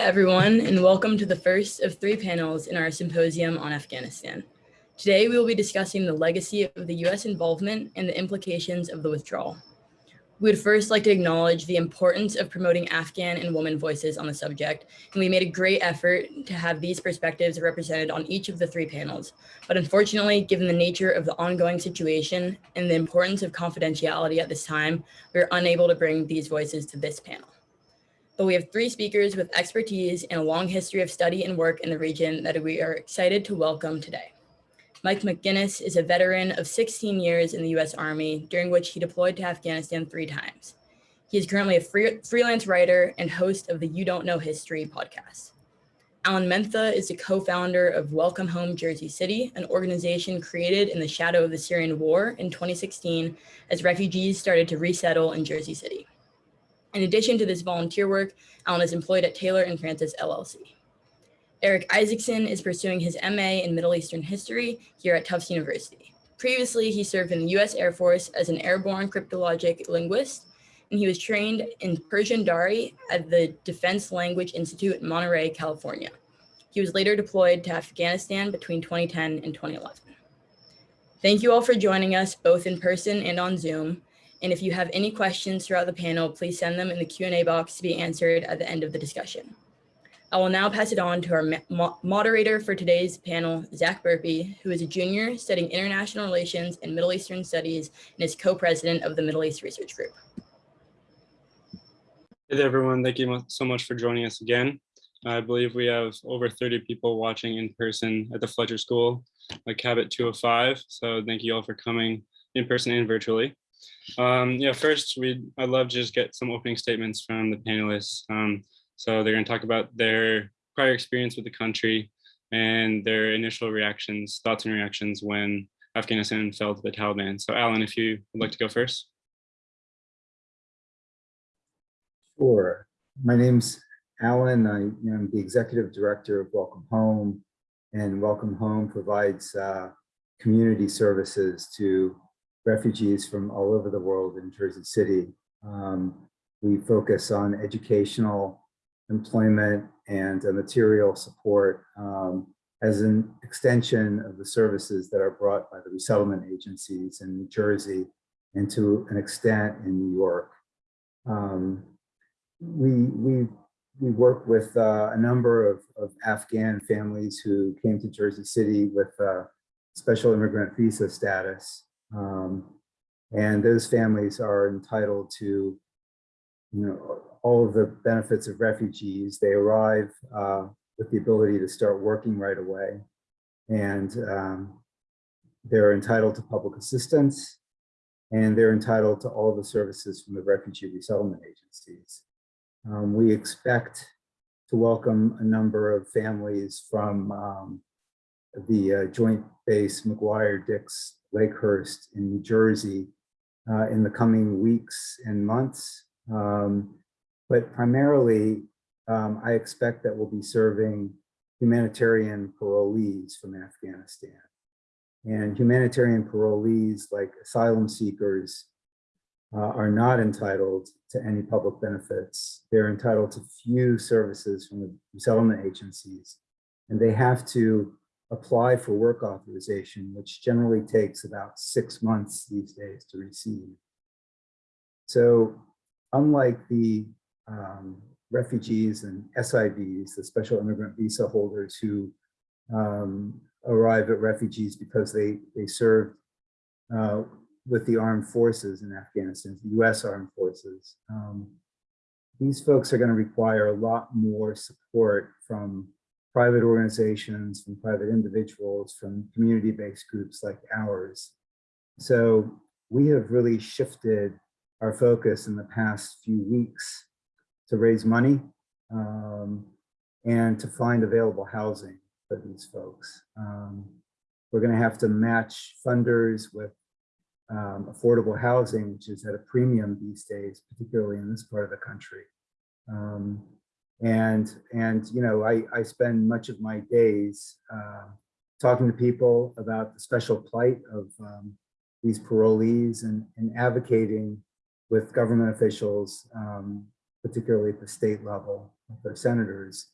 everyone, and welcome to the first of three panels in our symposium on Afghanistan. Today, we will be discussing the legacy of the U.S. involvement and the implications of the withdrawal. We would first like to acknowledge the importance of promoting Afghan and women voices on the subject, and we made a great effort to have these perspectives represented on each of the three panels. But unfortunately, given the nature of the ongoing situation and the importance of confidentiality at this time, we are unable to bring these voices to this panel but we have three speakers with expertise and a long history of study and work in the region that we are excited to welcome today. Mike McGinnis is a veteran of 16 years in the US Army, during which he deployed to Afghanistan three times. He is currently a free, freelance writer and host of the You Don't Know History podcast. Alan Mentha is the co-founder of Welcome Home Jersey City, an organization created in the shadow of the Syrian war in 2016 as refugees started to resettle in Jersey City. In addition to this volunteer work, Alan is employed at Taylor and Francis LLC. Eric Isaacson is pursuing his MA in Middle Eastern History here at Tufts University. Previously, he served in the US Air Force as an airborne cryptologic linguist, and he was trained in Persian Dari at the Defense Language Institute in Monterey, California. He was later deployed to Afghanistan between 2010 and 2011. Thank you all for joining us both in person and on Zoom. And if you have any questions throughout the panel, please send them in the Q&A box to be answered at the end of the discussion. I will now pass it on to our mo moderator for today's panel, Zach Burpee, who is a junior studying international relations and Middle Eastern studies and is co-president of the Middle East Research Group. Hey there, everyone. Thank you so much for joining us again. I believe we have over 30 people watching in person at the Fletcher School, like Cabot 205. So thank you all for coming in person and virtually. Um, yeah, first, we I'd love to just get some opening statements from the panelists. Um, so they're going to talk about their prior experience with the country and their initial reactions, thoughts and reactions when Afghanistan fell to the Taliban. So Alan, if you would like to go first. Sure. My name's Alan. I am the executive director of Welcome Home, and Welcome Home provides uh, community services to refugees from all over the world in Jersey City. Um, we focus on educational, employment, and uh, material support um, as an extension of the services that are brought by the resettlement agencies in New Jersey and to an extent in New York. Um, we, we, we work with uh, a number of, of Afghan families who came to Jersey City with uh, special immigrant visa status. Um, and those families are entitled to, you know, all of the benefits of refugees. They arrive uh, with the ability to start working right away. And um, they're entitled to public assistance and they're entitled to all the services from the refugee resettlement agencies. Um, we expect to welcome a number of families from um, the uh, Joint Base McGuire-Dix Lakehurst in New Jersey uh, in the coming weeks and months. Um, but primarily, um, I expect that we'll be serving humanitarian parolees from Afghanistan. And humanitarian parolees, like asylum seekers, uh, are not entitled to any public benefits. They're entitled to few services from the resettlement agencies, and they have to apply for work authorization, which generally takes about six months these days to receive. So unlike the um, refugees and SIVs, the special immigrant visa holders who um, arrive at refugees because they, they served uh, with the armed forces in Afghanistan, the US armed forces. Um, these folks are gonna require a lot more support from private organizations, from private individuals, from community-based groups like ours. So we have really shifted our focus in the past few weeks to raise money um, and to find available housing for these folks. Um, we're going to have to match funders with um, affordable housing, which is at a premium these days, particularly in this part of the country. Um, and, and you know, I, I spend much of my days uh, talking to people about the special plight of um, these parolees and, and advocating with government officials, um, particularly at the state level, our senators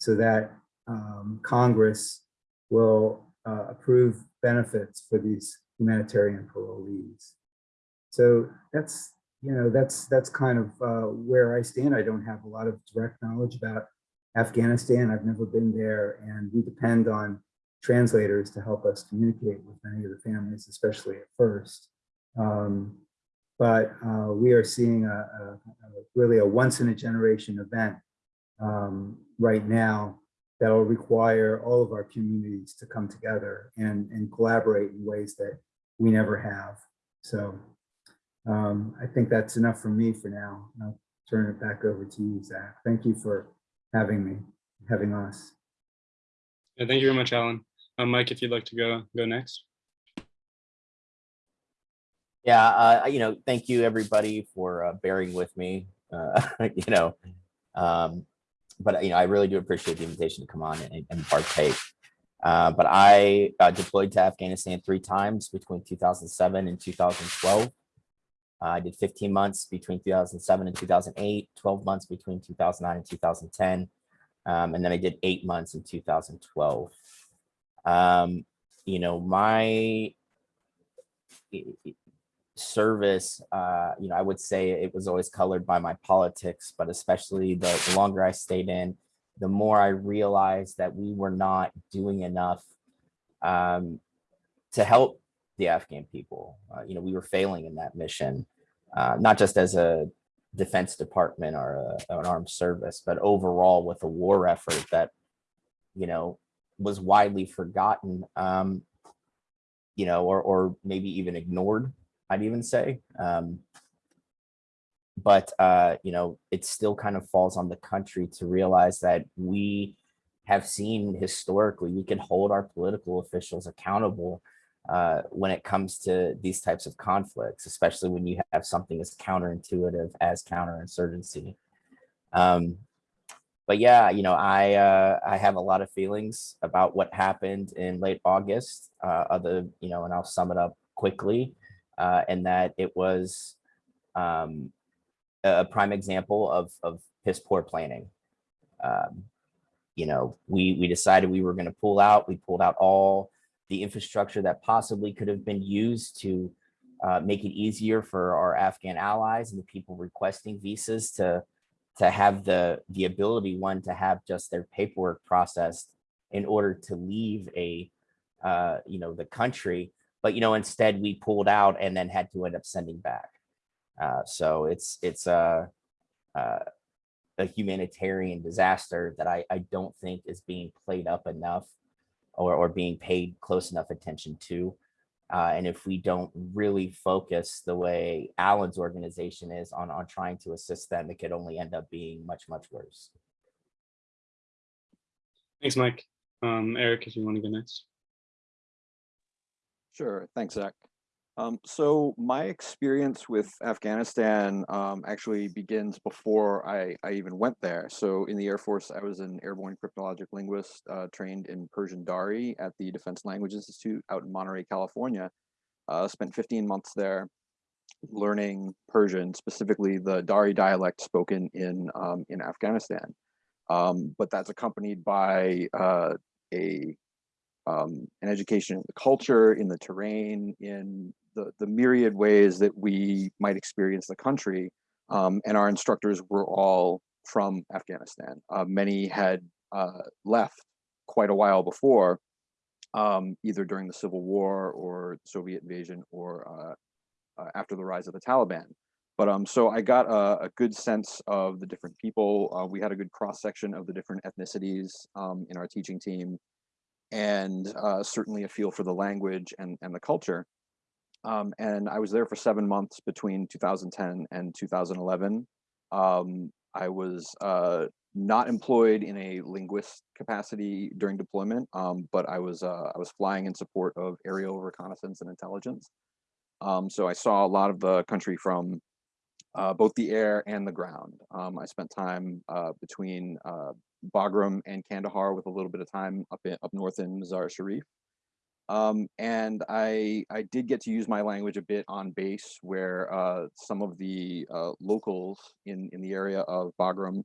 so that um, Congress will uh, approve benefits for these humanitarian parolees. So that's, you know, that's that's kind of uh, where I stand. I don't have a lot of direct knowledge about Afghanistan. I've never been there, and we depend on translators to help us communicate with many of the families, especially at first. Um, but uh, we are seeing a, a, a really a once in a generation event um, right now that will require all of our communities to come together and, and collaborate in ways that we never have. So um, I think that's enough for me for now. I'll turn it back over to you, Zach. Thank you for having me, having us. Yeah, thank you very much, Alan. Um, Mike, if you'd like to go go next. Yeah, uh, you know, thank you everybody for uh, bearing with me. Uh, you know, um, but you know, I really do appreciate the invitation to come on and, and partake. Uh, but I uh, deployed to Afghanistan three times between 2007 and 2012. Uh, I did 15 months between 2007 and 2008, 12 months between 2009 and 2010, um, and then I did eight months in 2012. Um, you know, my service, uh, you know, I would say it was always colored by my politics, but especially the, the longer I stayed in, the more I realized that we were not doing enough um, to help the Afghan people. Uh, you know, we were failing in that mission, uh, not just as a defense department or a, an armed service, but overall with a war effort that, you know, was widely forgotten, um, you know, or, or maybe even ignored I'd even say. Um, but, uh, you know, it still kind of falls on the country to realize that we have seen historically, we can hold our political officials accountable uh, when it comes to these types of conflicts, especially when you have something as counterintuitive as counterinsurgency. Um, but yeah, you know, I uh, I have a lot of feelings about what happened in late August. Uh, other, you know, and I'll sum it up quickly uh, and that it was um, a prime example of, of piss poor planning. Um, you know, we, we decided we were going to pull out. We pulled out all the infrastructure that possibly could have been used to uh, make it easier for our Afghan allies and the people requesting visas to to have the the ability one to have just their paperwork processed in order to leave a uh, you know the country. But you know instead we pulled out and then had to end up sending back. Uh, so it's it's a, a, a humanitarian disaster that I, I don't think is being played up enough or, or being paid close enough attention to uh, and if we don't really focus the way Alan's organization is on on trying to assist them it could only end up being much much worse Thanks, Mike. Um, Eric, if you want to go next. Sure. Thanks, Zach. Um, so my experience with Afghanistan um, actually begins before I, I even went there. So in the Air Force, I was an airborne cryptologic linguist uh, trained in Persian Dari at the Defense Language Institute out in Monterey, California. Uh, spent 15 months there learning Persian, specifically the Dari dialect spoken in, um, in Afghanistan. Um, but that's accompanied by uh, a um, an education in the culture, in the terrain, in the, the myriad ways that we might experience the country. Um, and our instructors were all from Afghanistan. Uh, many had uh, left quite a while before, um, either during the Civil War or Soviet invasion or uh, uh after the rise of the Taliban. But um, so I got a, a good sense of the different people. Uh, we had a good cross section of the different ethnicities um, in our teaching team and uh, certainly a feel for the language and, and the culture. Um, and I was there for seven months between 2010 and 2011. Um, I was uh, not employed in a linguist capacity during deployment, um, but I was uh, I was flying in support of aerial reconnaissance and intelligence. Um, so I saw a lot of the country from uh, both the air and the ground. Um, I spent time uh, between uh, Bagram and Kandahar with a little bit of time up in, up north in Mazar Sharif. Um, and I I did get to use my language a bit on base, where uh, some of the uh, locals in in the area of Bagram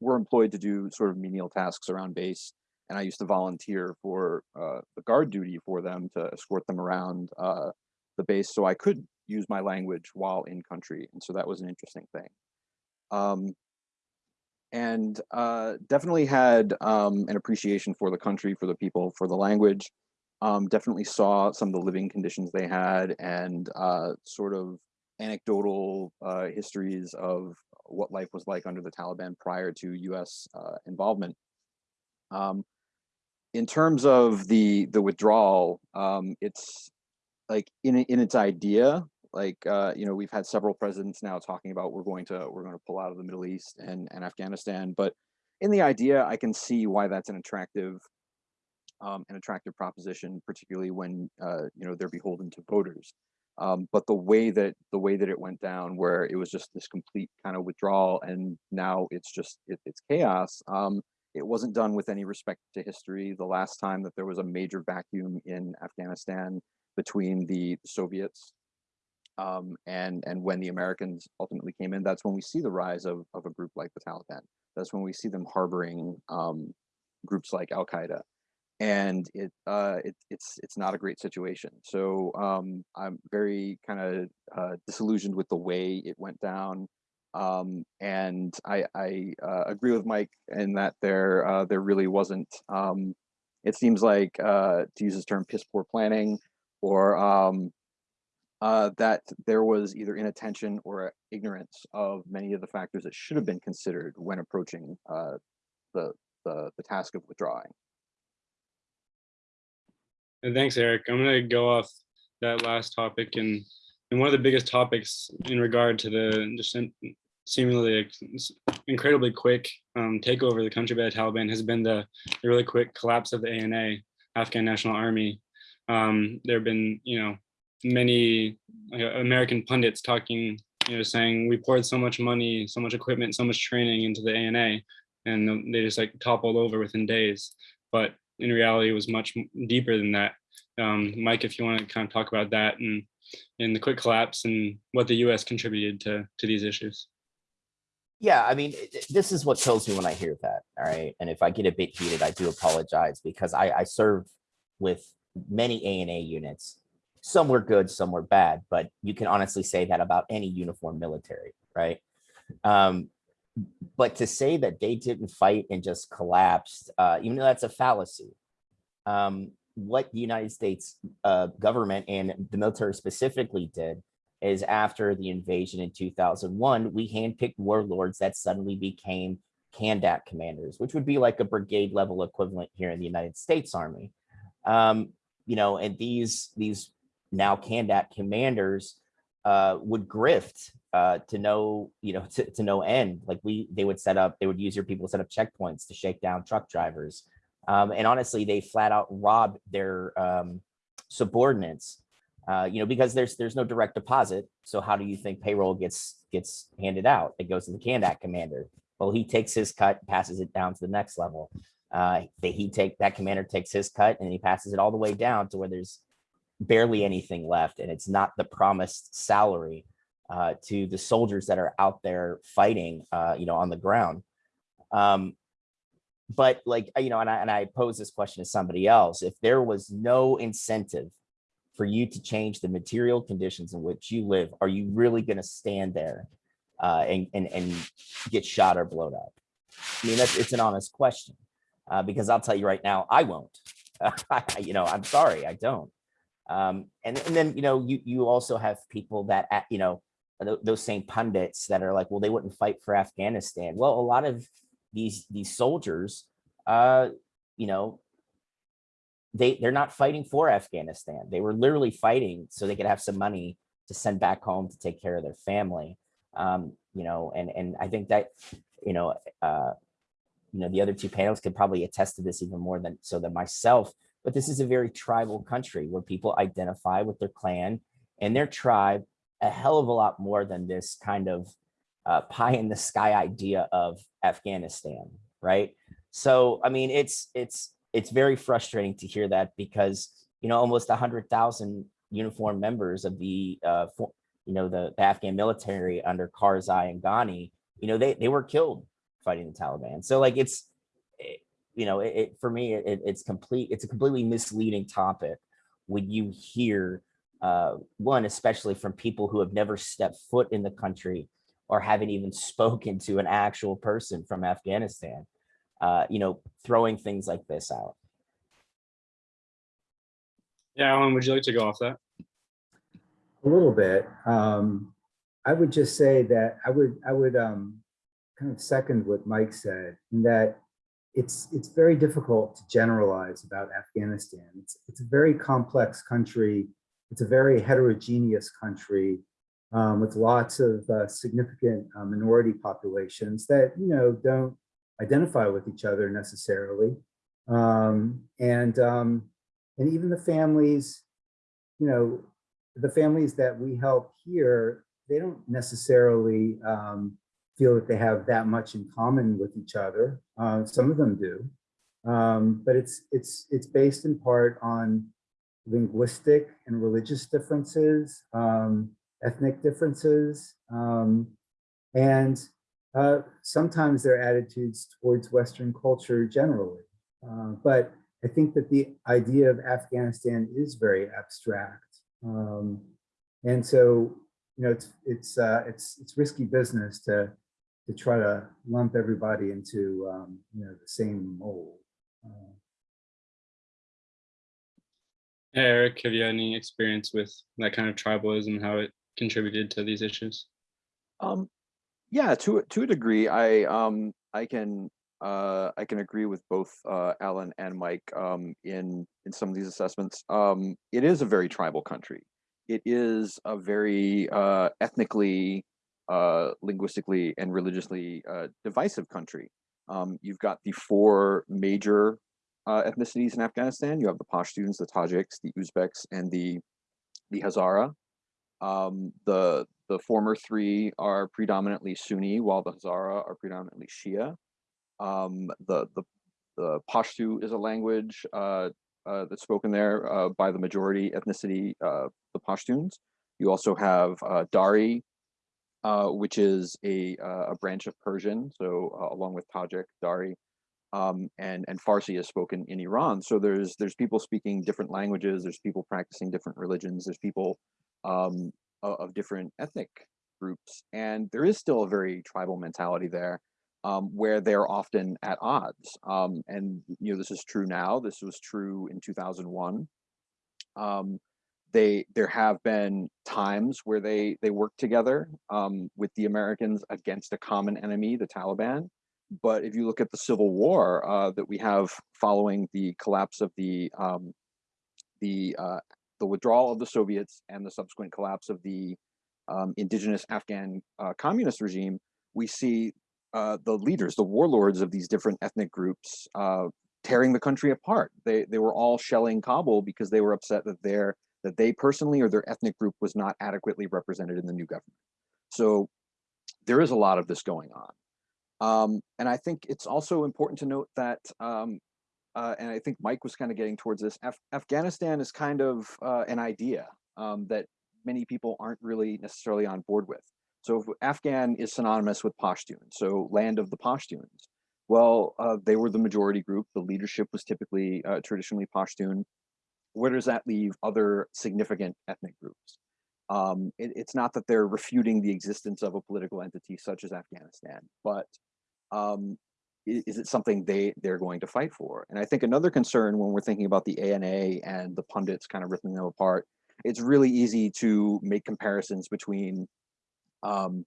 were employed to do sort of menial tasks around base. And I used to volunteer for uh, the guard duty for them to escort them around uh, the base so I could use my language while in country. And so that was an interesting thing. Um, and uh, definitely had um, an appreciation for the country, for the people, for the language. Um, definitely saw some of the living conditions they had and uh, sort of anecdotal uh, histories of what life was like under the Taliban prior to U.S. Uh, involvement. Um, in terms of the the withdrawal, um, it's like in in its idea, like uh, you know we've had several presidents now talking about we're going to we're going to pull out of the Middle East and and Afghanistan, but in the idea, I can see why that's an attractive um, an attractive proposition, particularly when uh, you know they're beholden to voters. Um, but the way that the way that it went down, where it was just this complete kind of withdrawal, and now it's just it, it's chaos. Um, it wasn't done with any respect to history. The last time that there was a major vacuum in Afghanistan between the Soviets um, and and when the Americans ultimately came in, that's when we see the rise of of a group like the Taliban. That's when we see them harboring um, groups like Al Qaeda and it uh it, it's it's not a great situation. So um i'm very kind of uh disillusioned with the way it went down um and i i uh, agree with mike in that there uh there really wasn't um it seems like uh to use his term piss poor planning or um uh that there was either inattention or ignorance of many of the factors that should have been considered when approaching the the, the task of withdrawing And thanks, Eric. I'm going to go off that last topic and and one of the biggest topics in regard to the just seemingly incredibly quick um, takeover of the country by the Taliban has been the, the really quick collapse of the ANA, Afghan National Army. Um, there have been, you know, many American pundits talking, you know, saying we poured so much money, so much equipment, so much training into the ANA, and they just like toppled over within days. But in reality, it was much deeper than that. Um, Mike, if you want to kind of talk about that and and the quick collapse and what the U.S. contributed to to these issues. Yeah, I mean, this is what kills me when I hear that. All right. And if I get a bit heated, I do apologize because I, I serve with many ANA units. Some were good, some were bad, but you can honestly say that about any uniform military, right? Um, but to say that they didn't fight and just collapsed, uh, even though that's a fallacy, um, what the United States uh, government and the military specifically did is after the invasion in 2001, we handpicked warlords that suddenly became Kandak commanders, which would be like a brigade level equivalent here in the United States Army. Um, you know, and these these now Kandak commanders uh, would grift uh, to no, you know, to, to no end. Like we, they would set up, they would use your people to set up checkpoints to shake down truck drivers. Um, and honestly, they flat out robbed their um, subordinates uh, you know, because there's there's no direct deposit. So how do you think payroll gets gets handed out? It goes to the Kandak commander. Well, he takes his cut, passes it down to the next level. Uh, they, he take that commander takes his cut and he passes it all the way down to where there's barely anything left, and it's not the promised salary uh, to the soldiers that are out there fighting, uh, you know, on the ground. Um, but like you know, and I and I pose this question to somebody else: if there was no incentive for you to change the material conditions in which you live, are you really going to stand there uh, and, and, and get shot or blown up? I mean, that's, it's an honest question uh, because I'll tell you right now, I won't. you know, I'm sorry, I don't. Um, and, and then, you know, you, you also have people that, uh, you know, those same pundits that are like, well, they wouldn't fight for Afghanistan. Well, a lot of these, these soldiers, uh, you know, they they're not fighting for Afghanistan. They were literally fighting so they could have some money to send back home to take care of their family. Um, you know, and and I think that you know, uh, you know, the other two panels could probably attest to this even more than so than myself. But this is a very tribal country where people identify with their clan and their tribe a hell of a lot more than this kind of uh, pie in the sky idea of Afghanistan, right? So I mean, it's it's it's very frustrating to hear that because you know almost a hundred thousand uniformed members of the uh, for, you know the, the Afghan military under Karzai and Ghani, you know they they were killed fighting the Taliban. So like it's, it- you know, it, it for me, it, it's complete. It's a completely misleading topic when you hear uh, one, especially from people who have never stepped foot in the country or haven't even spoken to an actual person from Afghanistan. Uh, you know, throwing things like this out. Yeah, Alan, would you like to go off that? A little bit. Um, I would just say that I would, I would um, kind of second what Mike said in that it's, it's very difficult to generalize about Afghanistan. It's, it's a very complex country. It's a very heterogeneous country um, with lots of uh, significant uh, minority populations that, you know, don't identify with each other necessarily. Um, and, um, and even the families, you know, the families that we help here, they don't necessarily um, feel that they have that much in common with each other. Uh, some of them do, um, but it's it's it's based in part on linguistic and religious differences, um, ethnic differences, um, and uh, sometimes their attitudes towards Western culture generally. Uh, but I think that the idea of Afghanistan is very abstract. Um, and so, you know, it's it's uh, it's it's risky business to to try to lump everybody into um, you know the same mold. Eric, have you had any experience with that kind of tribalism, how it contributed to these issues? Um, yeah, to to a degree, I um I can uh I can agree with both uh Alan and Mike um in in some of these assessments. Um, it is a very tribal country. It is a very uh ethnically, uh linguistically and religiously uh divisive country. Um, you've got the four major uh, ethnicities in Afghanistan. You have the Pashtuns, the Tajiks, the Uzbeks, and the the Hazara. Um, the the former three are predominantly Sunni, while the Hazara are predominantly Shia. Um, the the the Pashto is a language uh, uh, that's spoken there uh, by the majority ethnicity, uh, the Pashtuns. You also have uh, Dari, which is a a branch of Persian, so along with Tajik, Dari, um, and and Farsi is spoken in Iran. So there's there's people speaking different languages. There's people practicing different religions. There's people um, of different ethnic groups, and there is still a very tribal mentality there, um, where they're often at odds. Um, and you know this is true now. This was true in 2001. Um, they there have been times where they they work together um, with the Americans against a common enemy, the Taliban. But if you look at the civil war uh, that we have following the collapse of the um, the uh, the withdrawal of the Soviets and the subsequent collapse of the um, indigenous Afghan uh, communist regime, we see uh, the leaders, the warlords of these different ethnic groups, uh, tearing the country apart. They they were all shelling Kabul because they were upset that their that they personally or their ethnic group was not adequately represented in the new government. So there is a lot of this going on. Um, and I think it's also important to note that, um, uh, and I think Mike was kind of getting towards this, Af Afghanistan is kind of uh, an idea um, that many people aren't really necessarily on board with. So Afghan is synonymous with Pashtun, so land of the Pashtuns. Well, uh, they were the majority group. The leadership was typically uh, traditionally Pashtun. Where does that leave other significant ethnic groups? Um, it, it's not that they're refuting the existence of a political entity such as Afghanistan, but um, is it something they they're going to fight for? And I think another concern when we're thinking about the ANA and the pundits kind of ripping them apart, it's really easy to make comparisons between um,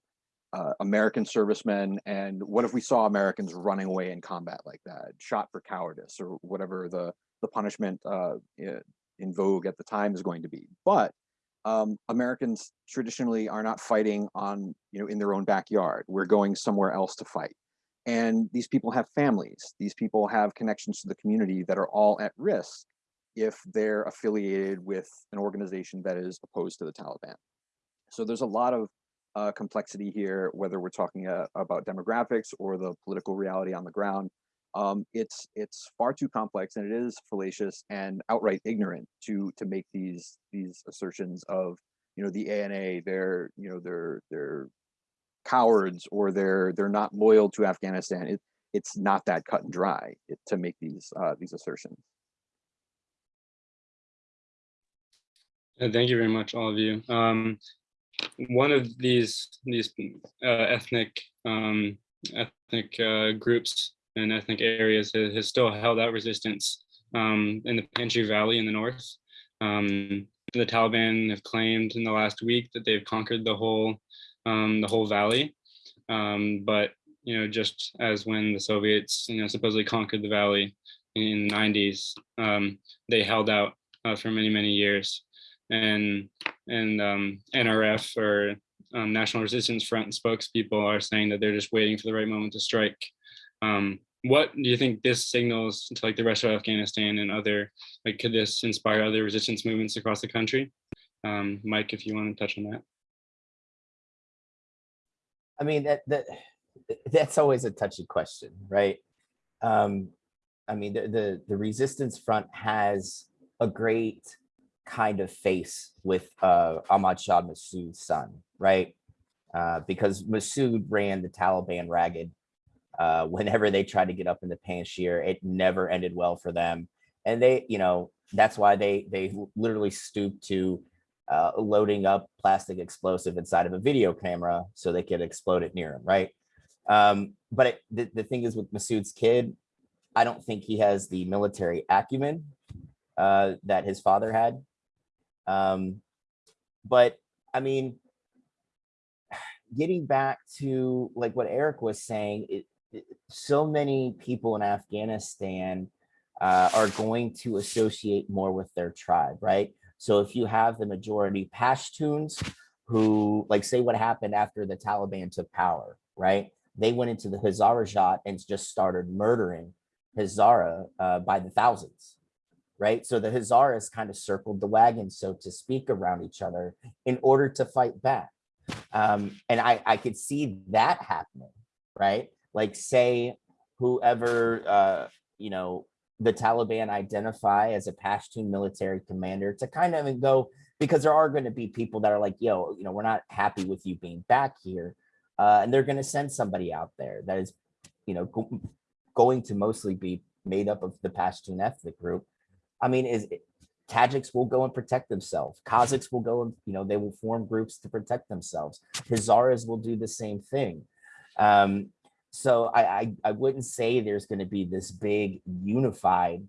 uh, American servicemen and what if we saw Americans running away in combat like that, shot for cowardice or whatever the the punishment uh, in vogue at the time is going to be. But um, Americans traditionally are not fighting on you know in their own backyard. We're going somewhere else to fight and these people have families. These people have connections to the community that are all at risk if they're affiliated with an organization that is opposed to the taliban. So there's a lot of uh, complexity here whether we're talking uh, about demographics or the political reality on the ground. Um, it's it's far too complex and it is fallacious and outright ignorant to to make these these assertions of you know the ana they're you know they're they're cowards or they're they're not loyal to Afghanistan. It, it's not that cut and dry to make these uh, these assertions. Uh, Thank you very much, all of you. Um, one of these these uh, ethnic um, ethnic uh, groups and ethnic areas has, has still held out resistance um, in the Panjshir Valley in the north. Um, the Taliban have claimed in the last week that they've conquered the whole um, the whole valley, um, but you know just as when the Soviets you know supposedly conquered the valley in the 90s, um, they held out uh, for many many years and and um, NRF or um, National Resistance Front spokespeople are saying that they're just waiting for the right moment to strike. Um, what do you think this signals to like the rest of Afghanistan and other like could this inspire other resistance movements across the country? Mike, if you want to touch on that. I mean, that, that, that's always a touchy question, right? Um, I mean, the, the, the resistance front has a great kind of face with uh, Ahmad Shah Massoud's son, right? Uh, because Massoud ran the Taliban ragged. Uh, whenever they tried to get up in the Panjshir, it never ended well for them. And they, you know, that's why they they literally stooped to uh, loading up plastic explosive inside of a video camera so they could explode it near him, right? Um, but it, the, the thing is with Masood's kid, I don't think he has the military acumen uh, that his father had. Um, but I mean, getting back to like what Eric was saying, it, it, so many people in Afghanistan uh, are going to associate more with their tribe, right? So if you have the majority Pashtuns who like say what happened after the Taliban took power, right? They went into the Hazarajat and just started murdering Hazara uh, by the thousands, right? So the Hazaras kind of circled the wagon, so to speak, around each other in order to fight back. Um, and I, I could see that happening, right? Like say whoever, uh, you know, the Taliban identify as a Pashtun military commander to kind of go, because there are going to be people that are like, yo, you know, we're not happy with you being back here. Uh, and they're going to send somebody out there that is, you know, go, going to mostly be made up of the Pashtun ethnic group. I mean, is Tajiks will go and protect themselves. Kazakhs will go and, you know, they will form groups to protect themselves. Hazaras will do the same thing. Um, so I, I, I wouldn't say there's going to be this big unified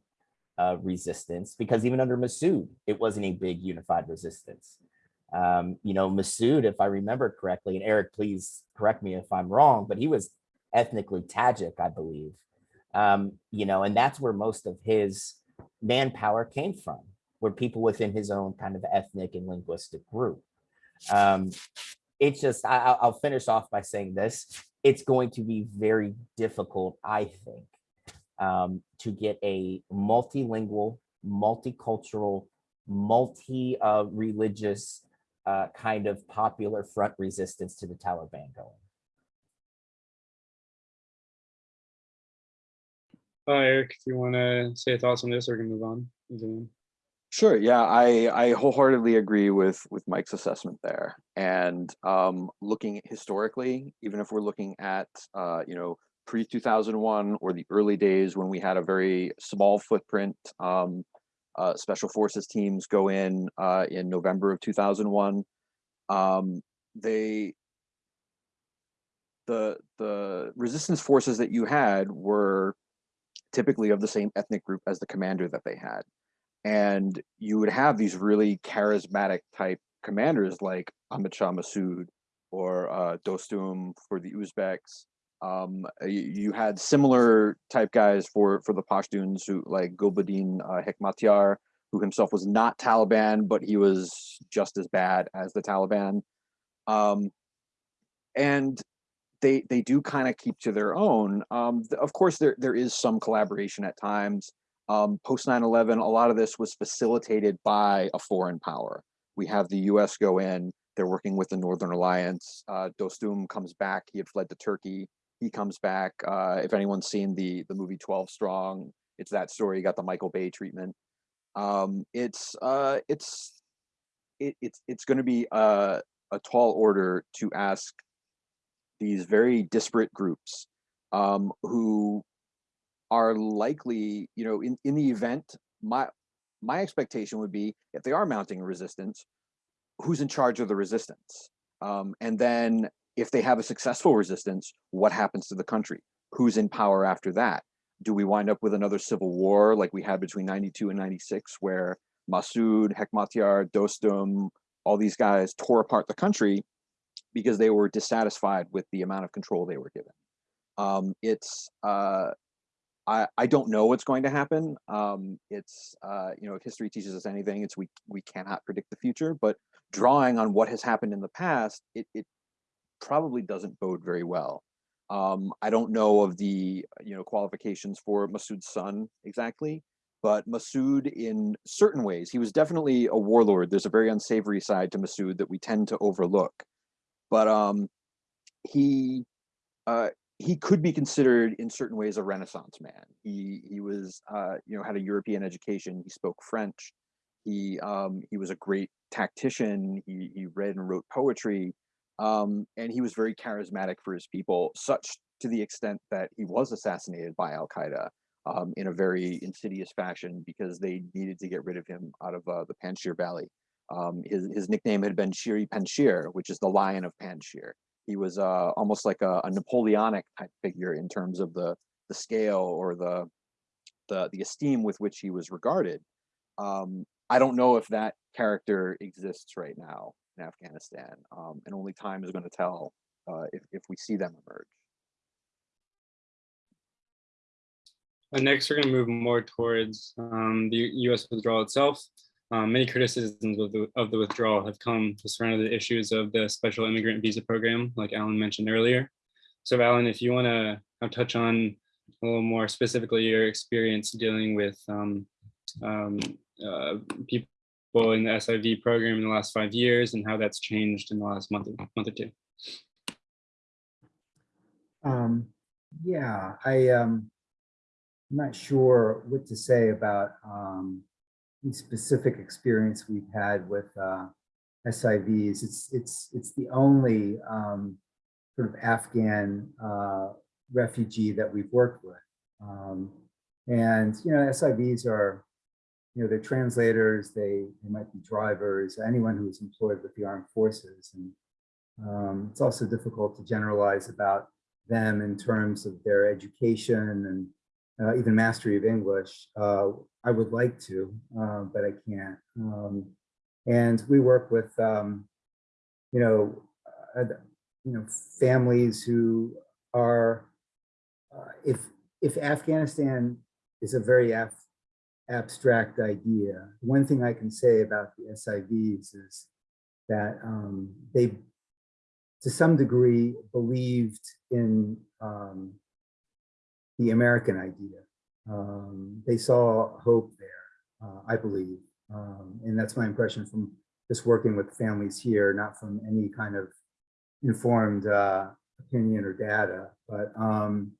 uh, resistance because even under Masood, it wasn't a big unified resistance. Um, you know, Masood, if I remember correctly, and Eric, please correct me if I'm wrong, but he was ethnically Tajik, I believe. Um, you know, and that's where most of his manpower came from, were people within his own kind of ethnic and linguistic group. Um, it's just, I, I'll finish off by saying this it's going to be very difficult, I think, um, to get a multilingual, multicultural, multi-religious uh, uh, kind of popular front resistance to the Taliban going. Uh, Eric, if you want to say a thoughts on this, or we can move on. Sure. Yeah, I, I wholeheartedly agree with with Mike's assessment there. And um, looking historically, even if we're looking at uh, you know pre 2001 or the early days when we had a very small footprint, um, uh, special forces teams go in uh, in November of 2001. Um, they the the resistance forces that you had were typically of the same ethnic group as the commander that they had and you would have these really charismatic type commanders like Ahmad Shah Massoud or uh, Dostum for the Uzbeks. Um, you, you, had similar type guys for for the Pashtuns who like Gulbuddin uh, Hekmatyar, who himself was not Taliban, but he was just as bad as the Taliban. Um, and they they do kind of keep to their own. Um, of course, there there is some collaboration at times um, post 9-11, a lot of this was facilitated by a foreign power. We have the US go in, they're working with the Northern Alliance. Uh, Dostum comes back, he had fled to Turkey. He comes back. Uh, if anyone's seen the, the movie 12 Strong, it's that story, you got the Michael Bay treatment. Um, it's uh, it's it, it's it's going to be a, a tall order to ask these very disparate groups um, who are likely, you know, in, in the event, my my expectation would be if they are mounting resistance, who's in charge of the resistance? Um, and then if they have a successful resistance, what happens to the country? Who's in power after that? Do we wind up with another civil war like we had between 92 and 96, where Massoud, Hekmatyar, Dostum, all these guys tore apart the country because they were dissatisfied with the amount of control they were given? Um, it's uh, I, I don't know what's going to happen. Um, it's uh, you know if history teaches us anything, it's we we cannot predict the future. But drawing on what has happened in the past, it it probably doesn't bode very well. Um, I don't know of the you know qualifications for Masood's son exactly, but Masood in certain ways he was definitely a warlord. There's a very unsavory side to Masood that we tend to overlook, but um, he uh, he could be considered in certain ways a renaissance man. He he was uh you know had a european education. He spoke french. He um he was a great tactician. He he read and wrote poetry. Um and he was very charismatic for his people such to the extent that he was assassinated by al-qaeda um in a very insidious fashion because they needed to get rid of him out of uh, the panjshir valley. Um his his nickname had been shiri panjshir which is the lion of panjshir he was uh, almost like a, a, Napoleonic type figure in terms of the the scale or the the the esteem with which he was regarded. Um, I don't know if that character exists right now in Afghanistan, um, and only time is going to tell uh, if if we see them emerge. And next, we're going to move more towards um, the U.S. withdrawal itself. Um, many criticisms of the, of the withdrawal have come to surround the issues of the special immigrant visa program, like Alan mentioned earlier. So Alan, if you want to touch on a little more specifically your experience dealing with um, um, uh, people in the SIV program in the last five years and how that's changed in the last month, month or two. Um, yeah, I, um, I'm not sure what to say about um, specific experience we've had with uh, SIVs. It's it's it's the only um, sort of Afghan uh, refugee that we've worked with, um, and you know SIVs are you know they're translators. They they might be drivers. Anyone who's employed with the armed forces, and um, it's also difficult to generalize about them in terms of their education and uh, even mastery of English. Uh, I would like to, uh, but I can't. Um, and we work with, um, you know, uh, you know, families who are, uh, if if Afghanistan is a very af abstract idea, one thing I can say about the SIVs is that um, they, to some degree, believed in um, the American idea. Um, they saw hope there, uh, I believe. Um, and that's my impression from just working with families here, not from any kind of informed uh, opinion or data. But, um,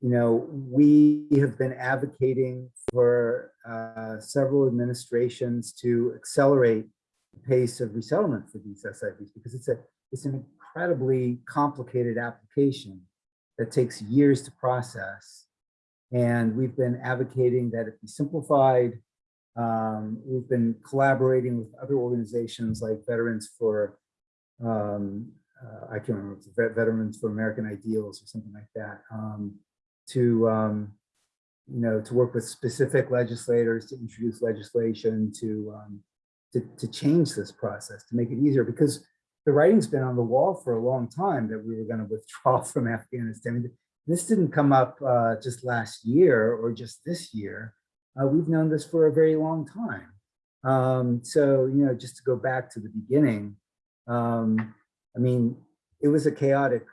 you know, we have been advocating for uh, several administrations to accelerate the pace of resettlement for these SIVs because it's a it's an incredibly complicated application that takes years to process. And we've been advocating that it be simplified. Um, we've been collaborating with other organizations like Veterans for, um, uh, I can't remember, Veterans for American Ideals or something like that, um, to, um, you know, to work with specific legislators to introduce legislation to, um, to, to change this process, to make it easier because the writing's been on the wall for a long time that we were going to withdraw from Afghanistan. This didn't come up uh, just last year or just this year. Uh, we've known this for a very long time. Um, so, you know, just to go back to the beginning, um, I mean, it was a chaotic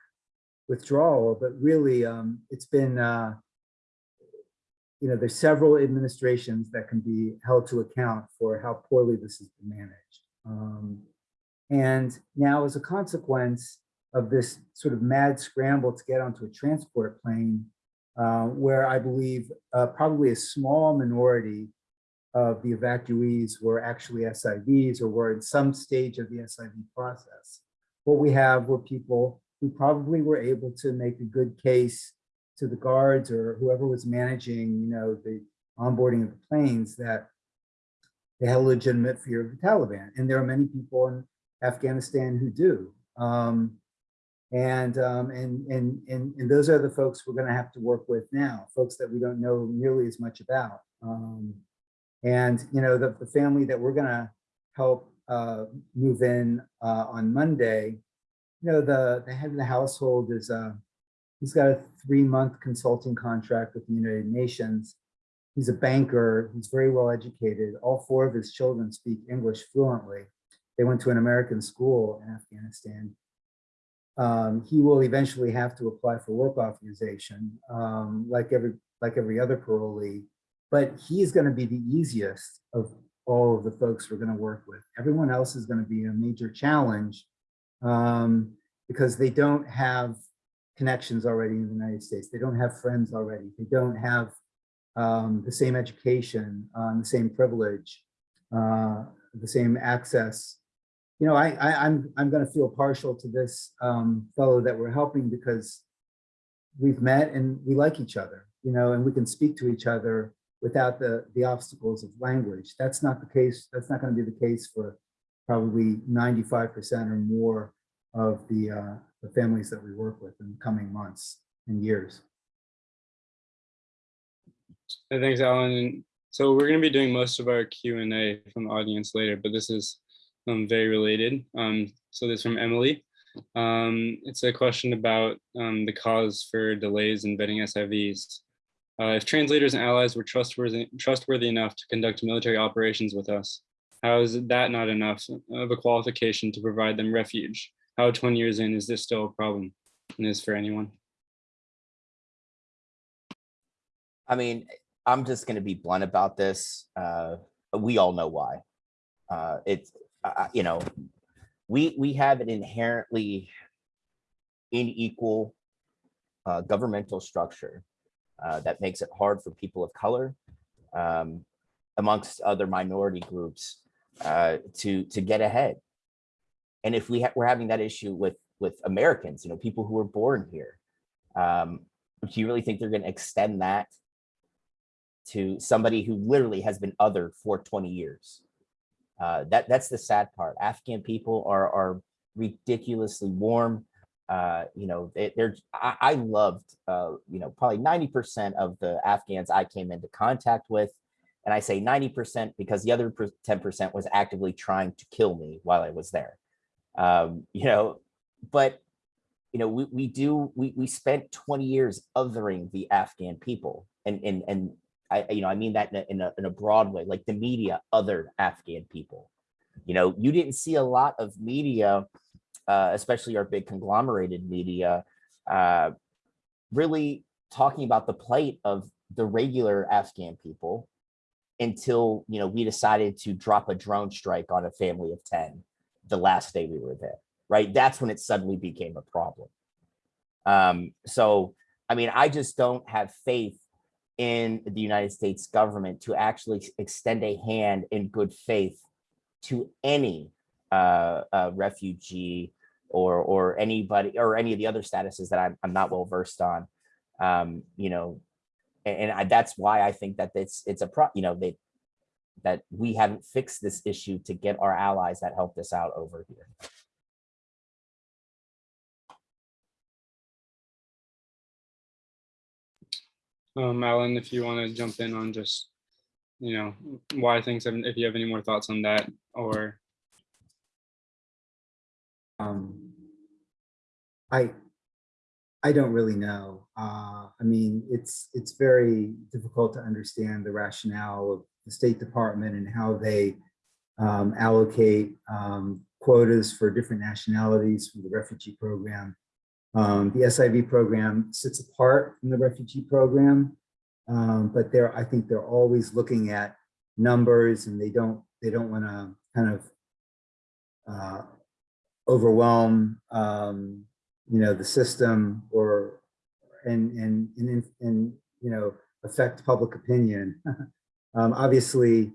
withdrawal, but really um, it's been, uh, you know, there's several administrations that can be held to account for how poorly this has been managed. And now as a consequence of this sort of mad scramble to get onto a transport plane, uh, where I believe uh, probably a small minority of the evacuees were actually SIVs or were in some stage of the SIV process. What we have were people who probably were able to make a good case to the guards or whoever was managing, you know, the onboarding of the planes that they had a legitimate fear of the Taliban. And there are many people in Afghanistan who do. Um, and, um, and, and, and, and those are the folks we're gonna have to work with now, folks that we don't know nearly as much about. Um, and, you know, the, the family that we're gonna help uh, move in uh, on Monday, you know, the, the head of the household is, uh, he's got a three-month consulting contract with the United Nations. He's a banker, he's very well educated. All four of his children speak English fluently. They went to an American school in Afghanistan. Um, he will eventually have to apply for work authorization, um, like every like every other parolee, but he's going to be the easiest of all of the folks we're going to work with. Everyone else is going to be a major challenge um, because they don't have connections already in the United States. They don't have friends already. They don't have um, the same education, um, the same privilege, uh, the same access. You know, I, I, I'm I'm going to feel partial to this um, fellow that we're helping because we've met and we like each other. You know, and we can speak to each other without the the obstacles of language. That's not the case. That's not going to be the case for probably 95% or more of the uh, the families that we work with in the coming months and years. Thanks, Alan. So we're going to be doing most of our Q and A from the audience later, but this is um, very related. Um, so this is from Emily. Um, it's a question about um, the cause for delays in vetting SIVs. Uh, if translators and allies were trustworthy, trustworthy enough to conduct military operations with us, how is that not enough of a qualification to provide them refuge? How 20 years in is this still a problem? And is for anyone? I mean, I'm just going to be blunt about this. Uh, we all know why. Uh, it's, uh, you know, we we have an inherently unequal uh, governmental structure uh, that makes it hard for people of color, um, amongst other minority groups, uh, to to get ahead. And if we ha we're having that issue with with Americans, you know, people who were born here, um, do you really think they're going to extend that to somebody who literally has been othered for 20 years. Uh, that that's the sad part. Afghan people are are ridiculously warm. Uh, you know, they, are I, I loved uh, you know probably 90% of the Afghans I came into contact with, and I say 90% because the other 10% was actively trying to kill me while I was there. Um, you know, but you know we we do we we spent 20 years othering the Afghan people, and and and I, you know, I mean that in a, in a, in a broad way, like the media, other Afghan people. You know, you didn't see a lot of media, uh, especially our big conglomerated media, uh, really talking about the plight of the regular Afghan people until, you know, we decided to drop a drone strike on a family of 10 the last day we were there, right? That's when it suddenly became a problem. Um, so, I mean, I just don't have faith in the United States government to actually extend a hand in good faith to any uh, uh, refugee or or anybody or any of the other statuses that I'm, I'm not well versed on. Um, you know, and, and I, that's why I think that it's it's a pro you know they that we haven't fixed this issue to get our allies that helped us out over here. Um, Alan, if you want to jump in on just, you know, why things have, if you have any more thoughts on that or. Um, I, I don't really know. Uh, I mean, it's it's very difficult to understand the rationale of the State Department and how they um, allocate um, quotas for different nationalities for the refugee program. Um, the SIV program sits apart from the refugee program, um, but they're I think they're always looking at numbers and they don't they don't want to kind of uh, overwhelm um, you know the system or and and and, and you know affect public opinion. um, obviously,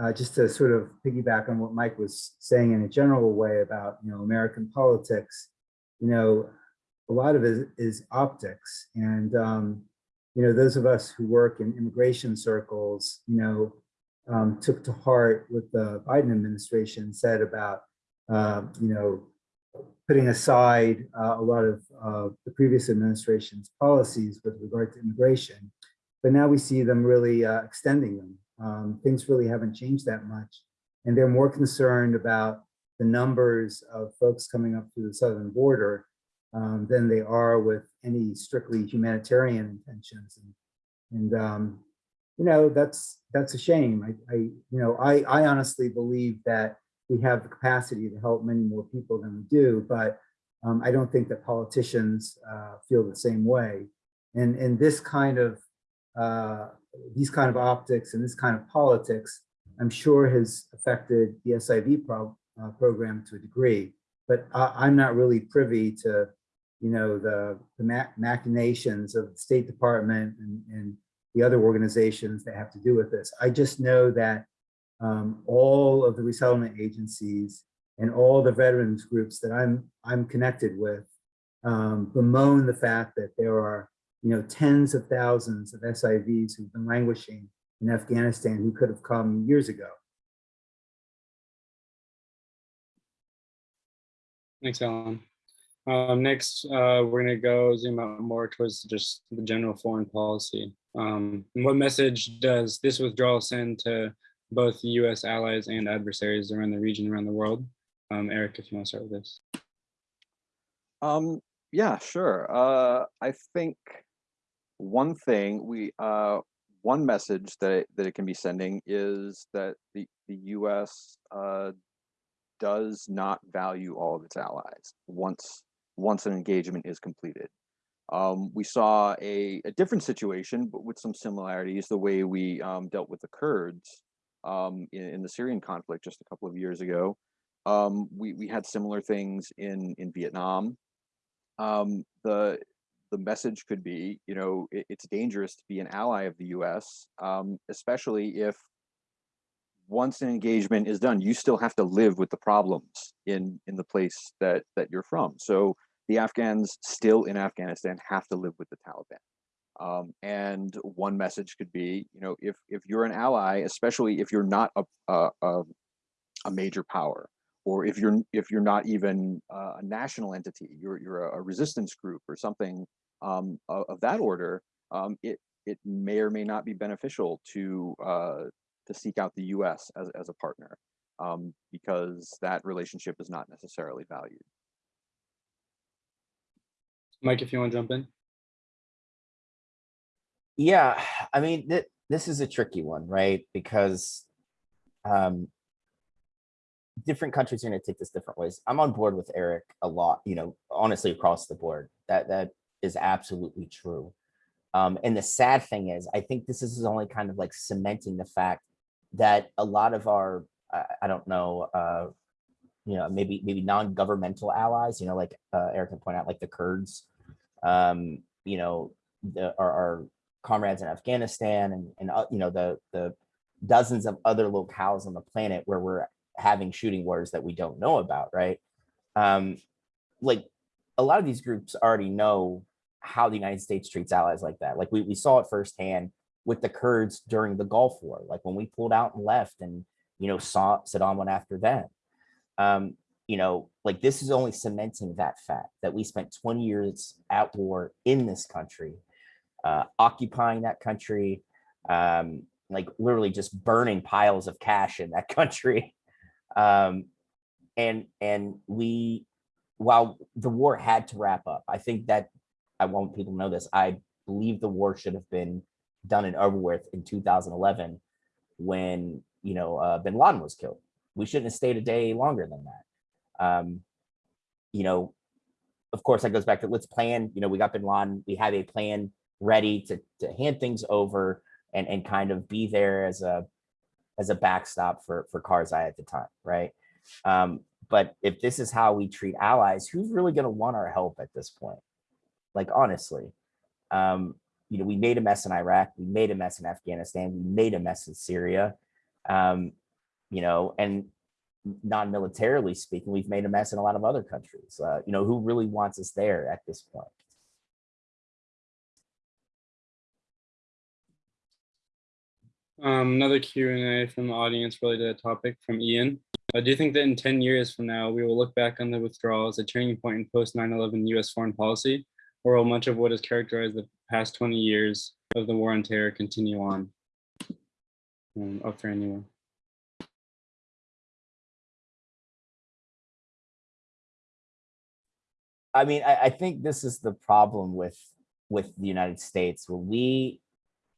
uh, just to sort of piggyback on what Mike was saying in a general way about you know American politics, you know a lot of it is optics. And, um, you know, those of us who work in immigration circles, you know, um, took to heart what the Biden administration said about, uh, you know, putting aside uh, a lot of uh, the previous administration's policies with regard to immigration. But now we see them really uh, extending them. Um, things really haven't changed that much. And they're more concerned about the numbers of folks coming up through the southern border um, than they are with any strictly humanitarian intentions. And, and um, you know, that's that's a shame. I, I you know, I, I honestly believe that we have the capacity to help many more people than we do, but um, I don't think that politicians uh, feel the same way. And, and this kind of, uh, these kind of optics and this kind of politics, I'm sure has affected the SIV pro uh, program to a degree, but I, I'm not really privy to, you know, the, the machinations of the State Department and, and the other organizations that have to do with this. I just know that um, all of the resettlement agencies and all the veterans groups that I'm I'm connected with um, bemoan the fact that there are you know tens of thousands of SIVs who've been languishing in Afghanistan who could have come years ago. Thanks, Alan. Um, next, uh, we're gonna go zoom out more towards just the general foreign policy. Um, what message does this withdrawal send to both US allies and adversaries around the region, around the world? Um, Eric, if you want to start with this. Um, yeah, sure. Uh, I think one thing we, uh, one message that it, that it can be sending is that the, the US uh, does not value all of its allies once, once an engagement is completed. Um, we saw a, a different situation, but with some similarities, the way we um, dealt with the Kurds um, in, in, the Syrian conflict just a couple of years ago. Um, we, we had similar things in, in Vietnam. Um, the, the message could be, you know, it, it's dangerous to be an ally of the US, um, especially if once an engagement is done, you still have to live with the problems in, in the place that, that you're from. So the Afghans still in Afghanistan have to live with the Taliban. Um, and one message could be, you know, if if you're an ally, especially if you're not a a, a, major power, or if you're if you're not even a national entity, you're you're a, resistance group or something um, of, of, that order, um, it it may or may not be beneficial to uh, to seek out the U.S. as as a partner um, because that relationship is not necessarily valued. Mike, if you want to jump in. Yeah, I mean, th this is a tricky one, right? Because um, different countries are going to take this different ways. I'm on board with Eric a lot, you know, honestly, across the board. That that is absolutely true. Um, and the sad thing is, I think this is only kind of like cementing the fact that a lot of our, I, I don't know, uh, you know, maybe maybe non-governmental allies, you know, like uh, Eric can point out, like the Kurds, um, you know, the, are, are comrades in Afghanistan and, and uh, you know, the, the dozens of other locales on the planet where we're having shooting wars that we don't know about, right? Um, like a lot of these groups already know how the United States treats allies like that. Like we, we saw it firsthand with the Kurds during the Gulf War, like when we pulled out and left and, you know, saw Saddam went after them. Um, you know, like this is only cementing that fact that we spent 20 years at war in this country uh, occupying that country, um, like literally just burning piles of cash in that country. Um, and and we, while the war had to wrap up, I think that I want people to know this. I believe the war should have been done and over with in 2011 when you know uh, Bin Laden was killed. We shouldn't have stayed a day longer than that. Um, you know, of course, that goes back to let's plan. You know, we got Bin Laden. We have a plan ready to, to hand things over and, and kind of be there as a as a backstop for, for Karzai at the time, right? Um, but if this is how we treat allies, who's really going to want our help at this point? Like, honestly, um, you know, we made a mess in Iraq, we made a mess in Afghanistan, we made a mess in Syria, um, you know, and non-militarily speaking, we've made a mess in a lot of other countries. Uh, you know, who really wants us there at this point? Um, another Q and A from the audience related to the topic from Ian. Uh, do you think that in 10 years from now, we will look back on the withdrawal as a turning point in post 9-11 US foreign policy? Or will much of what has characterized the past 20 years of the war on terror continue on? Um, up for anyone. I mean, I, I think this is the problem with with the United States. When we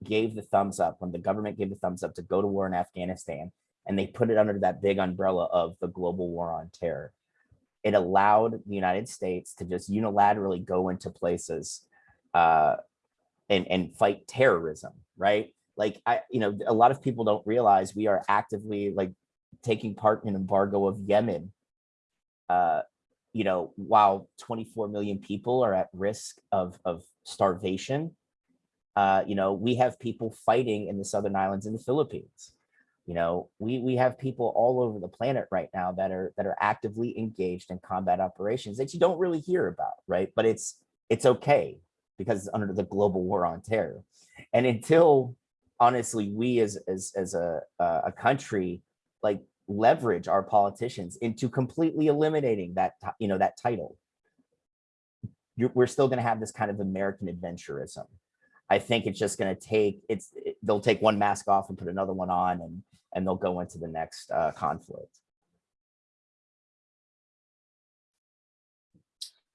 gave the thumbs up, when the government gave the thumbs up to go to war in Afghanistan, and they put it under that big umbrella of the global war on terror, it allowed the United States to just unilaterally go into places uh, and and fight terrorism, right? Like I, you know, a lot of people don't realize we are actively like taking part in embargo of Yemen. Uh, you know, while 24 million people are at risk of, of starvation, uh, you know, we have people fighting in the Southern Islands in the Philippines. You know, we, we have people all over the planet right now that are that are actively engaged in combat operations that you don't really hear about, right? But it's it's okay because it's under the global war on terror. And until honestly, we as as as a a country like leverage our politicians into completely eliminating that you know that title. You're, we're still going to have this kind of american adventurism. I think it's just going to take it's it, they'll take one mask off and put another one on and and they'll go into the next uh, conflict.